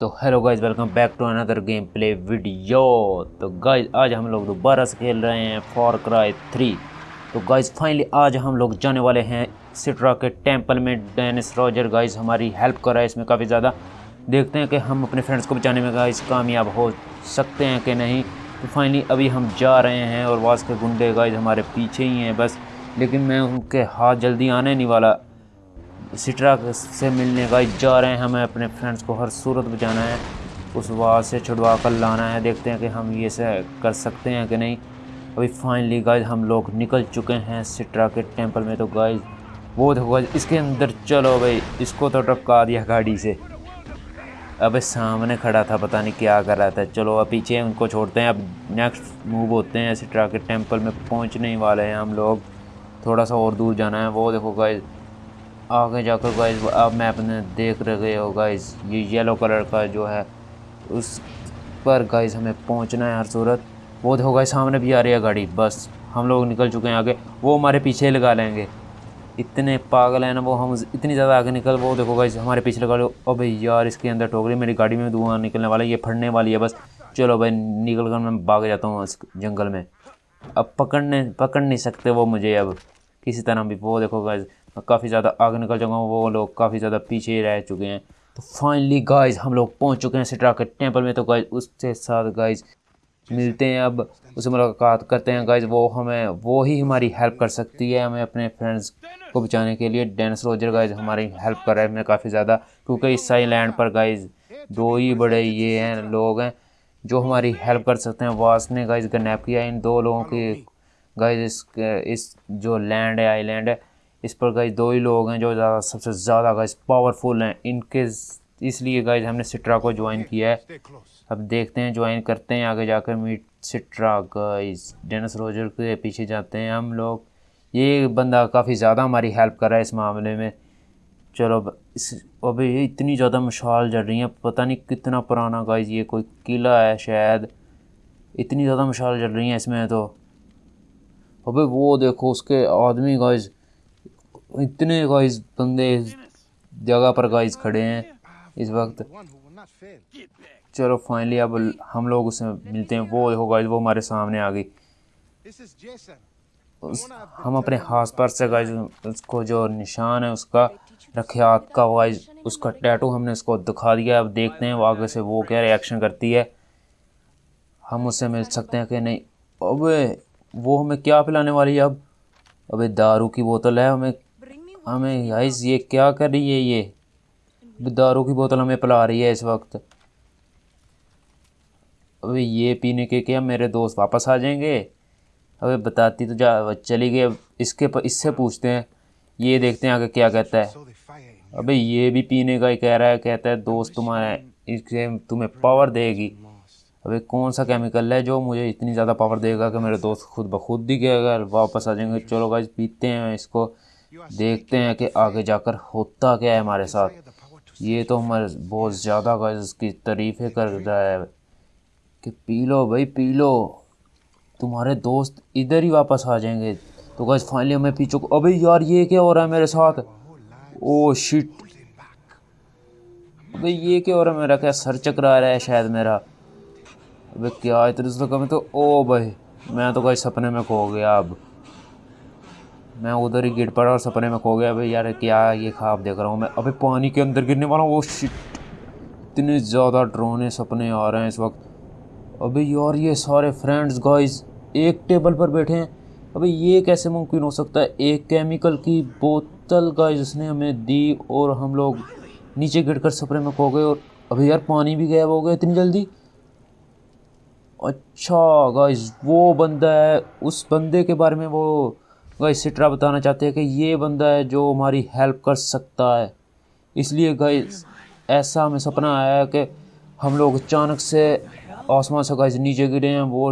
तो hello guys welcome back to another game play video. तो guys आज हम लोग दोबारा से खेल रहे हैं फॉर क्राई थ्री तो गाइज़ फाइनली आज हम लोग जाने वाले हैं सिट्रा के टेंपल में। डेनिस रॉजर गाइज़ हमारी हेल्प कर रहा है इसमें काफ़ी ज़्यादा। देखते हैं कि हम अपने फ्रेंड्स को बचाने में गाइज़ कामयाब हो सकते हैं कि नहीं। तो फाइनली अभी हम जा रहे हैं और वास के गुंडे गाइज़ हमारे पीछे ही हैं बस। लेकिन मैं उनके हाथ जल्दी आने नहीं वाला। सिट्रा से मिलने का जा रहे हैं हमें अपने फ्रेंड्स को, हर सूरत बचाना है। उस वाद से छुड़वा कर लाना है, देखते हैं कि हम ये से कर सकते हैं कि नहीं। अभी फाइनली गाइज़ हम लोग निकल चुके हैं सिट्रा के टेंपल में। तो गाइज़ वो देखो गाइज़ इसके अंदर चलो भाई, इसको तो टपका दिया गाड़ी से। अबे सामने खड़ा था, पता नहीं क्या कर रहा था। चलो अब पीछे उनको छोड़ते हैं, अब नेक्स्ट मूव होते हैं। सिट्रा के टेंपल में पहुँचने वाले हैं हम लोग। थोड़ा सा और दूर जाना है। वो देखो गाइज़ आगे जाकर गाइज़ अब मैं अपने देख रहे हो गाइज़ ये येलो कलर का जो है, उस पर गाइज़ हमें पहुँचना है हर सूरत। वो देखो गाइज़ सामने भी आ रही है गाड़ी, बस, हम लोग निकल चुके हैं आगे। वो हमारे पीछे लगा लेंगे। इतने पागल हैं ना वो, हम इतनी ज़्यादा आगे निकल, वो देखो गाइज़ हमारे पीछे लगा लो। अब यार, इसके अंदर ठोक रही मेरी गाड़ी में धुआँ निकलने वाला है, ये फटने वाली है, बस। चलो भाई निकल कर मैं भाग जाता हूँ इस जंगल में। अब पकड़ने, पकड़ नहीं सकते वो मुझे अब, किसी तरह भी। वो देखो गाइज़ काफ़ी ज़्यादा आगे निकल जाऊँगा, वो लोग काफ़ी ज़्यादा पीछे रह चुके हैं। तो फाइनली गाइज़ हम लोग पहुँच चुके हैं सिट्रा के टेंपल में। तो गाइज़ उसके साथ गाइज़ मिलते हैं अब, उससे मुलाकात करते हैं गाइज़ वो हमें, वो ही हमारी हेल्प कर सकती है हमें अपने फ्रेंड्स को बचाने के लिए। डेंस रोजर गाइज़ हमारी हेल्प कर रहे हैं हमें काफ़ी ज़्यादा। क्योंकि इस साई लैंड पर गाइज़ दो ही बड़े ये हैं, लोग हैं, जो हमारी हेल्प कर सकते हैं। वास ने गाइज़ गनैप किया इन दो लोगों की। गाइज़ इस इस जो लैंड है आईलैंड है इस पर गाइज़ दो ही लोग हैं जो ज़्यादा सबसे ज़्यादा गाइज़ पावरफुल हैं। इनके इसलिए गाइज़ हमने सिट्रा को ज्वाइन किया है। अब देखते हैं ज्वाइन करते हैं आगे जाकर meet Citra guys Dennis Roger के पीछे जाते हैं हम लोग। ये बंदा काफ़ी ज़्यादा हमारी हेल्प कर रहा है इस मामले में। चलो इस अभी इतनी ज़्यादा मशाल जल रही है पता नहीं कितना पुराना गाइज़ ये कोई किला है शायद। इतनी ज़्यादा मशाल जल रही है इसमें तो। अबे वो देखो उसके आदमी गाइज़ इतने गाइस बंदे इस जगह पर गाइस खड़े हैं। इस वक्त चलो फाइनली अब हम लोग उससे मिलते हैं। वो देखो गाइस वो हमारे सामने आ गई। हम अपने हाथ पर से गाइस उसको जो निशान है उसका रखे हाथ का गाइस उसका टैटू हमने उसको दिखा दिया अब देखते हैं वो आगे से वो क्या रिएक्शन करती है। हम उससे मिल सकते हैं कि नहीं? अबे वो हमें क्या पिलाने वाली है अब? अबे दारू की बोतल है हमें। हमें गाइस ये क्या कर रही है ये? दारू की बोतल हमें पिला रही है इस वक्त। अबे ये पीने के क्या मेरे दोस्त वापस आ जाएँगे? अबे बताती तो जा, चली गई इसके पर इससे पूछते हैं। ये देखते हैं आगे क्या कहता है। अबे ये भी पीने का ही कह रहा है, कहता है, दोस्त तुम्हारा इससे तुम्हें पावर देगी। अबे कौन सा केमिकल है जो मुझे इतनी ज़्यादा पावर देगा कि मेरे दोस्त खुद ब खुद ही अगर वापस आ जाएँगे, चलो गाइज़ पीते हैं इसको। देखते हैं कि आगे जाकर होता क्या है हमारे साथ। ये तो हमारे बहुत ज़्यादा इसकी तारीफ़ें कर रहा है कि पी लो भाई, पी लो। तुम्हारे दोस्त इधर ही वापस आ जाएँगे। तो गैस फाइनली हमें पी चुका अबे यार, ये क्या हो रहा है मेरे साथ? ओ शिट अबे ये क्या हो रहा है मेरा? क्या सर चकरा रहा है शायद मेरा? अबे क्या इतने तो कम तो ओ भाई, मैं तो कोई सपने में खो गया अब। मैं उधर ही गिर पड़ा और सपने में खो गया। अभी यार, क्या ये खाब देख रहा हूँ मैं? अभी पानी के अंदर गिरने वाला हूँ। वो शिट इतने ज़्यादा ड्रोने सपने आ रहे हैं इस वक्त। अभी यार, ये सारे फ्रेंड्स गाइस एक टेबल पर बैठे हैं। अभी ये कैसे मुमकिन हो सकता है? एक केमिकल की बोतल गाइस उसने हमें दी और हम लोग नीचे गिर कर सपने में खो गए और अभी यार, पानी भी गायब हो गया इतनी जल्दी। अच्छा गाइस वो बंदा है। उस बंदे के बारे में वो गाइस सिट्रा बताना चाहते हैं कि ये बंदा है जो हमारी हेल्प कर सकता है। इसलिए गाइस ऐसा हमें सपना आया कि हम लोग अचानक से आसमान से गाइस नीचे गिरे हैं वो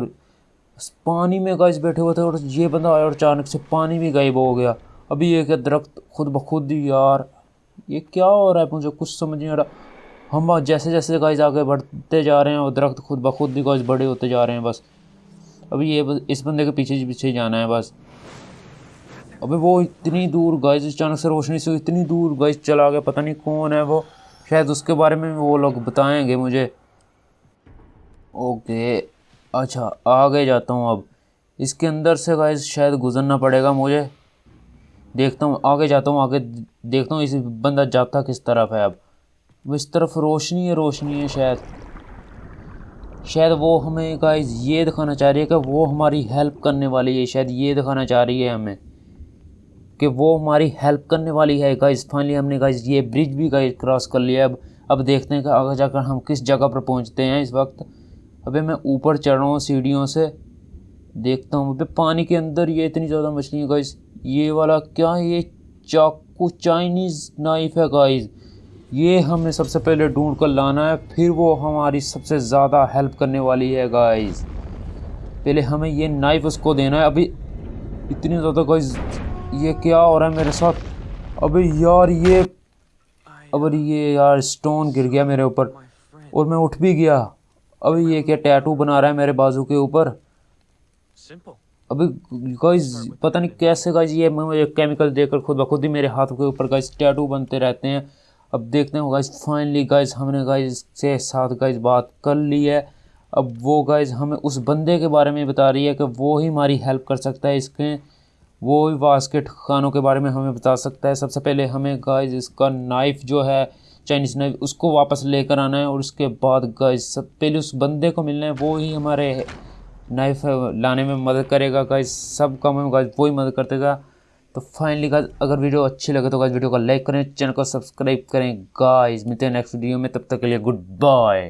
पानी में गाइस बैठे हुए थे और ये बंदा आया और अचानक से पानी भी गायब हो गया। अभी ये क्या दरख्त खुद ब खुद यार, ये क्या हो रहा है? मुझे कुछ समझ नहीं आ रहा। हम जैसे जैसे गाइस आगे बढ़ते जा रहे हैं और दरख्त खुद ब खुद ही गाइस बड़े होते जा रहे हैं बस। अभी ये इस बंदे के पीछे पीछे जाना है बस। अबे वो इतनी दूर गाइस अचानक से रोशनी से इतनी दूर गाइस चला गया, पता नहीं कौन है वो। शायद उसके बारे में वो लोग बताएँगे मुझे। ओके अच्छा आगे जाता हूँ अब। इसके अंदर से गाइस शायद गुजरना पड़ेगा मुझे। देखता हूँ, आगे जाता हूँ, आगे देखता हूँ, इस बंदा जाता किस तरफ़ है अब। इस तरफ़ रोशनी है रोशनी है शायद। शायद वो हमें गाइस ये दिखाना चाह रही है कि वो हमारी हेल्प करने वाली है, शायद ये दिखाना चाह रही है हमें। कि वो हमारी हेल्प करने वाली है गाइज़ फाइनली हमने गाइज़ ये ब्रिज भी गाइज़ क्रॉस कर लिया. अब अब देखते हैं कि आगे जाकर हम किस जगह पर पहुँचते हैं इस वक्त. अबे मैं ऊपर चढ़ रहा हूँ सीढ़ियों से. देखता हूँ अबे पानी के अंदर ये इतनी ज़्यादा मछली है गाइस ये वाला क्या है? ये चाकू चाइनीज़ नाइफ है गाइज़ ये हमें सबसे पहले ढूंढ कर लाना है, फिर वो हमारी सबसे ज़्यादा हेल्प करने वाली है गाइज़ पहले हमें ये नाइफ उसको देना है. अभी इतनी ज़्यादा गाइस ये क्या हो रहा है मेरे साथ? अबे यार ये अब ये यार स्टोन गिर गया मेरे ऊपर। और मैं उठ भी गया। अभी ये क्या टैटू बना रहा है मेरे बाजू के ऊपर? अभी गाइस पता नहीं कैसे गाइस ये मुझे केमिकल देकर खुद ब खुद ही मेरे हाथों के ऊपर गाइस टैटू बनते रहते हैं। अब देखते हैं गाइस फाइनली गाइज़ हमने गाइस से साथ गाइस बात कर ली है। अब वो गाइस हमें उस बंदे के बारे में बता रही है कि वो ही हमारी हेल्प कर सकता है इसके। वो वास्केट खानों के बारे में हमें बता सकता है। सबसे पहले हमें गाइस इसका नाइफ जो है चाइनीज़ नाइफ उसको वापस लेकर आना है और उसके बाद गाइस सब पहले उस बंदे को मिलना है, वो ही हमारे नाइफ लाने में मदद करेगा। गाइस सब काम में गाइस वो ही मदद कर देगा। तो फाइनली गाइस अगर वीडियो अच्छी लगे तो गाइस वीडियो को लाइक करें चैनल को सब्सक्राइब करें। गाइस मिलते हैं नेक्स्ट वीडियो में, तब तक के लिए गुड बाय